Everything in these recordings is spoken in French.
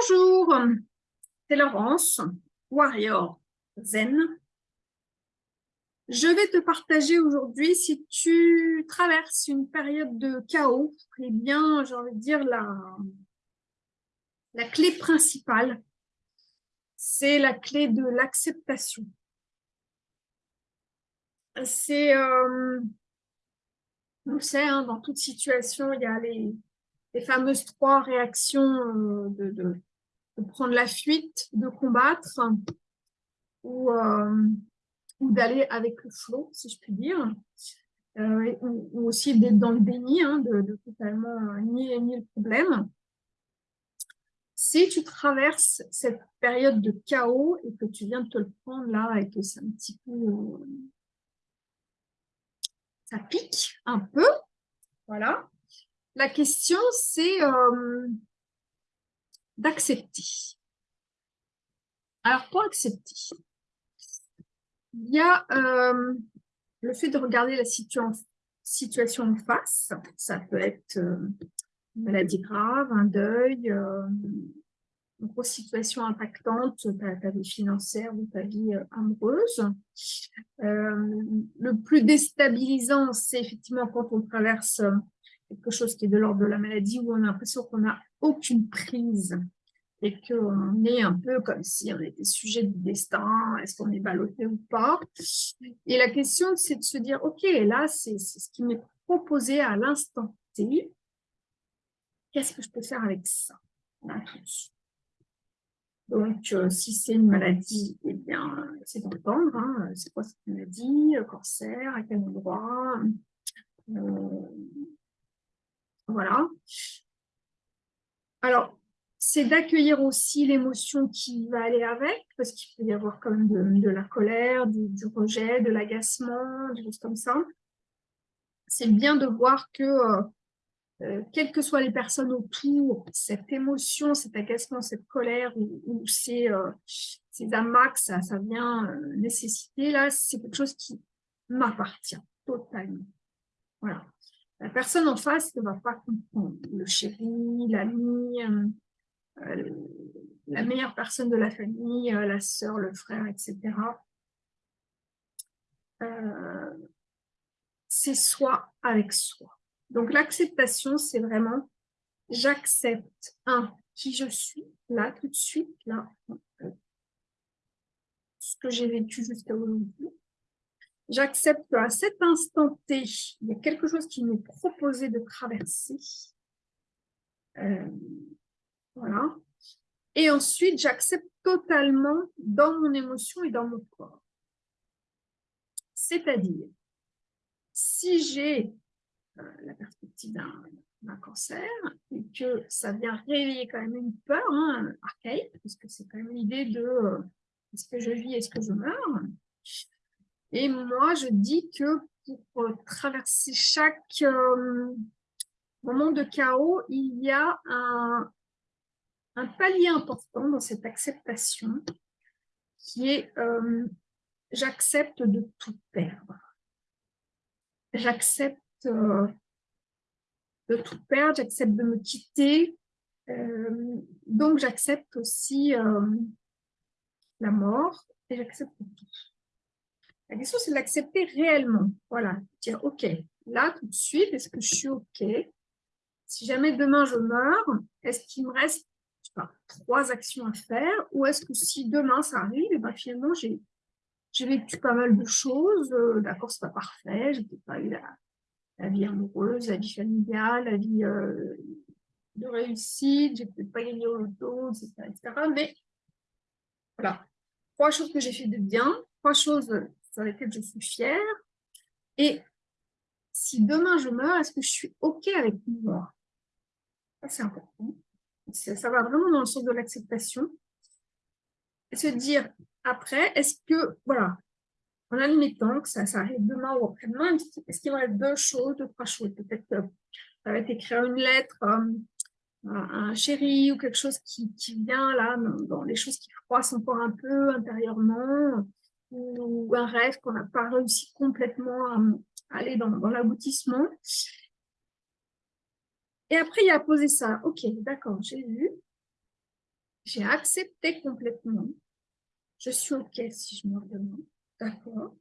Bonjour, c'est Laurence, Warrior Zen. Je vais te partager aujourd'hui, si tu traverses une période de chaos, eh bien, j'ai envie de dire, la, la clé principale, c'est la clé de l'acceptation. C'est, euh, on sait, hein, dans toute situation, il y a les, les fameuses trois réactions euh, de, prendre la fuite, de combattre ou, euh, ou d'aller avec le flot, si je puis dire, euh, ou, aussi d'être dans le déni, hein, de, totalement nier, nier le problème. Si tu traverses cette période de chaos et que tu viens de te le prendre là et que c'est un petit peu... ça pique un peu, voilà, la question, c'est euh, d'accepter. Alors, pour accepter, il y a euh, le fait de regarder la situation en face. Ça peut être euh, une maladie grave, un deuil, une grosse situation impactante, ta, ta, vie financière ou ta vie amoureuse. le plus déstabilisant, c'est effectivement quand on traverse quelque chose qui est de l'ordre de la maladie où on a l'impression qu'on n'a aucune prise et qu'on est un peu comme si on était sujet du destin, est-ce qu'on est ballotté ou pas. Et la question, c'est de se dire, ok, là, c'est ce qui m'est proposé à l'instant T, qu'est-ce que je peux faire avec ça? Donc, euh, si c'est une maladie, eh bien, c'est d'entendre, hein, c'est quoi cette maladie, cancer, à quel endroit, euh, voilà. Alors, c'est d'accueillir aussi l'émotion qui va aller avec, parce qu'il peut y avoir quand même de, la colère, du, rejet, de l'agacement, des choses comme ça. C'est bien de voir que, euh, euh, quelles que soient les personnes autour, cette émotion, cet agacement, cette colère ou, ces, euh, ces amas ça, ça vient nécessiter, là, c'est quelque chose qui m'appartient totalement. Voilà la personne en face ne va pas comprendre. Le chéri, l'ami, euh, euh, la meilleure personne de la famille, euh, la sœur, le frère, etc. c'est soi avec soi. Donc l'acceptation, c'est vraiment j'accepte, un, qui je suis, là, tout de suite, là, ce que j'ai vécu jusqu'à aujourd'hui, J'accepte qu'à cet instant T, il y a quelque chose qui nous proposait de traverser. Euh, voilà. Et ensuite, j'accepte totalement dans mon émotion et dans mon corps. C'est-à-dire, si j'ai euh, la perspective d'un cancer et que ça vient réveiller quand même une peur hein, archaïque, parce que c'est quand même l'idée de euh, est-ce que je vis, est-ce que je meurs et moi, je dis que pour euh, traverser chaque euh, moment de chaos, il y a un, palier important dans cette acceptation qui est euh, j'accepte de tout perdre. J'accepte de tout perdre, j'accepte de me quitter. donc, j'accepte aussi la mort et j'accepte tout. La question, c'est de l'accepter réellement. Voilà, dire, OK, là, tout de suite, est-ce que je suis OK? Si jamais demain je meurs, est-ce qu'il me reste trois actions à faire? Ou est-ce que si demain ça arrive, eh ben, finalement, j'ai vécu pas mal de choses, euh, d'accord, c'est pas parfait, j'ai pas eu la, vie amoureuse, la vie familiale, la vie euh, de réussite, j'ai peut-être pas gagné au loto, etc., etc. Mais voilà, trois choses que j'ai fait de bien, trois choses sur lesquelles je suis fière. Et si demain je meurs, est-ce que je suis OK avec moi? Ça, c'est important. Ça, va vraiment dans le sens de l'acceptation. Se dire après, est-ce que, voilà, en admettant que ça, ça arrive demain ou après-demain, est-ce qu'il y aurait deux choses, deux, trois choses? Peut-être que ça va être écrire une lettre euh, à un chéri ou quelque chose qui, qui vient là, dans, les choses qui froissent encore un peu intérieurement ou un rêve qu'on n'a pas réussi complètement à aller dans, l'aboutissement. Et après, il y a posé ça. Ok, d'accord, j'ai vu. J'ai accepté complètement. Je suis OK si je me redemande. D'accord.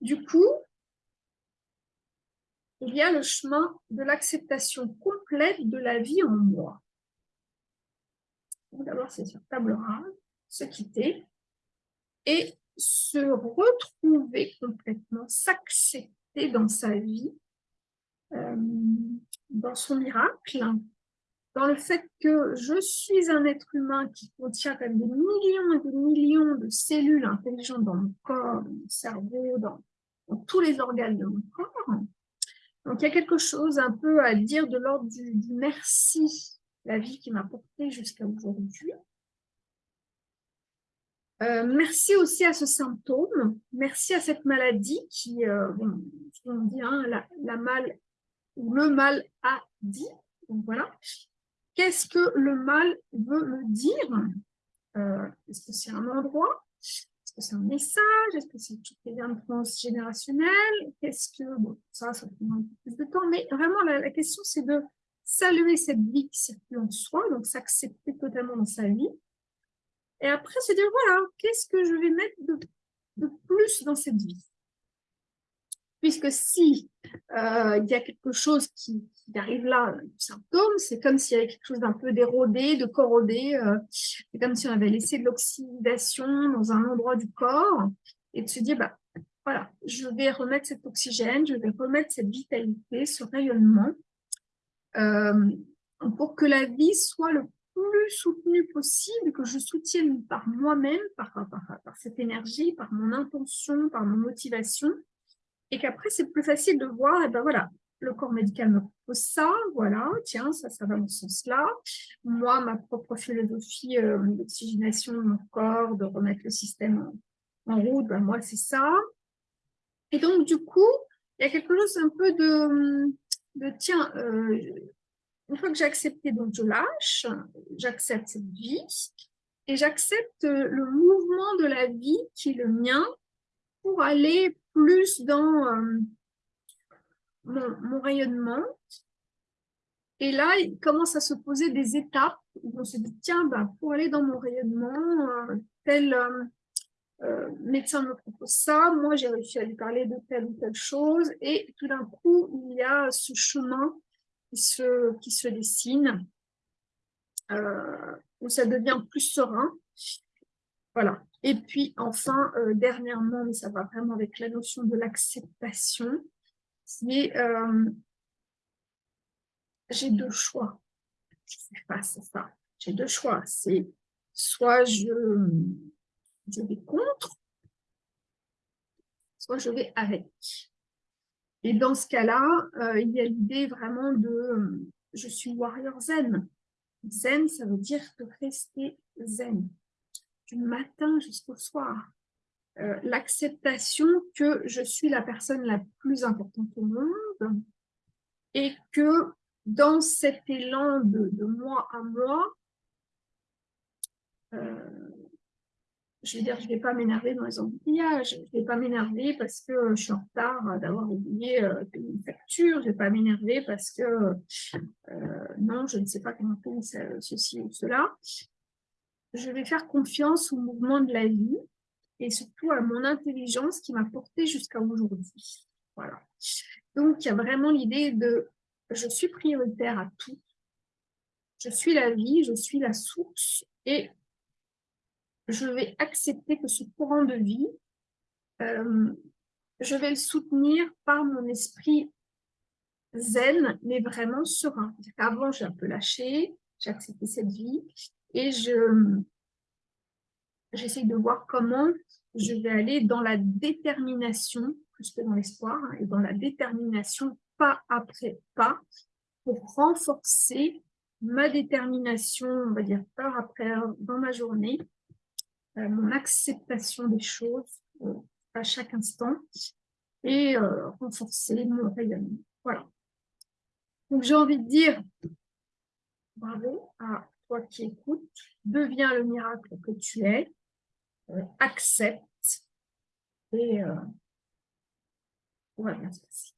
Du coup, il y a le chemin de l'acceptation complète de la vie en moi. D'abord, c'est sur table rase, se quitter et se retrouver complètement, s'accepter dans sa vie, euh, dans son miracle, dans le fait que je suis un être humain qui contient même des millions et des millions de cellules intelligentes dans mon corps, dans mon cerveau, dans, tous les organes de mon corps. Donc, il y a quelque chose un peu à dire de l'ordre du, du merci, la vie qui m'a porté jusqu'à aujourd'hui. Euh, merci aussi à ce symptôme, merci à cette maladie qui, euh, on dit, hein, la, mal ou le mal a dit. Donc voilà. Qu'est-ce que le mal veut me dire? Euh, Est-ce que c'est un endroit? Est-ce que c'est un message? Est-ce que c'est toutes les liens transgénérationnels Qu'est-ce que bon, ça, ça prend un peu plus de temps, mais vraiment la, la question c'est de saluer cette vie qui circule en soi, donc s'accepter totalement dans sa vie et après, se dire, voilà, qu'est-ce que je vais mettre de, plus dans cette vie? Puisque si euh, il y a quelque chose qui, arrive là, un symptôme, c'est comme s'il y avait quelque chose d'un peu d'érodé, de corrodé, euh, c'est comme si on avait laissé de l'oxydation dans un endroit du corps, et de se dire, bah, voilà, je vais remettre cet oxygène, je vais remettre cette vitalité, ce rayonnement, euh, pour que la vie soit le plus soutenu possible, que je soutienne par moi-même, par, par, cette énergie, par mon intention, par mon motivation, et qu'après c'est plus facile de voir, et eh ben voilà, le corps médical me propose ça, voilà, tiens, ça, ça va dans ce sens-là. Moi, ma propre philosophie euh, d'oxygénation de mon corps, de remettre le système en, route, ben moi, c'est ça. Et donc, du coup, il y a quelque chose un peu de, de tiens, euh, une fois que j'ai accepté, donc je lâche, j'accepte cette vie et j'accepte le mouvement de la vie qui est le mien pour aller plus dans euh, mon, rayonnement. Et là, il commence à se poser des étapes où on se dit, tiens, bah, pour aller dans mon rayonnement, euh, tel euh, médecin me propose ça, moi j'ai réussi à lui parler de telle ou telle chose, et tout d'un coup, il y a ce chemin qui se, qui se dessine, euh, où ça devient plus serein. Voilà. Et puis enfin, euh, dernièrement, mais ça va vraiment avec la notion de l'acceptation, c'est euh, j'ai deux choix. Je fais face à ça. J'ai deux choix. C'est soit je, je vais contre, soit je vais avec. Et dans ce cas-là, euh, il y a l'idée vraiment de euh, je suis warrior zen. Zen, ça veut dire de rester zen, du matin jusqu'au soir. Euh, l'acceptation que je suis la personne la plus importante au monde et que dans cet élan de, de moi à moi, je veux dire, je ne vais pas m'énerver dans les embouteillages, je ne vais pas m'énerver parce que je suis en retard d'avoir oublié euh, une facture, je ne vais pas m'énerver parce que euh, non, je ne sais pas comment faire ceci ou cela. Je vais faire confiance au mouvement de la vie et surtout à mon intelligence qui m'a porté jusqu'à aujourd'hui. Voilà. Donc, il y a vraiment l'idée de je suis prioritaire à tout. Je suis la vie, je suis la source et je vais accepter que ce courant de vie, euh, je vais le soutenir par mon esprit zen, mais vraiment serein. Avant, j'ai un peu lâché, j'ai accepté cette vie et je j'essaie de voir comment je vais aller dans la détermination, plus que dans l'espoir, hein, et dans la détermination pas après pas, pour renforcer ma détermination, on va dire heure après heure dans ma journée, mon acceptation des choses euh, à chaque instant et euh, renforcer mon rayonnement. Voilà. Donc j'ai envie de dire bravo à toi qui écoutes, deviens le miracle que tu es, accepte et euh, se passer.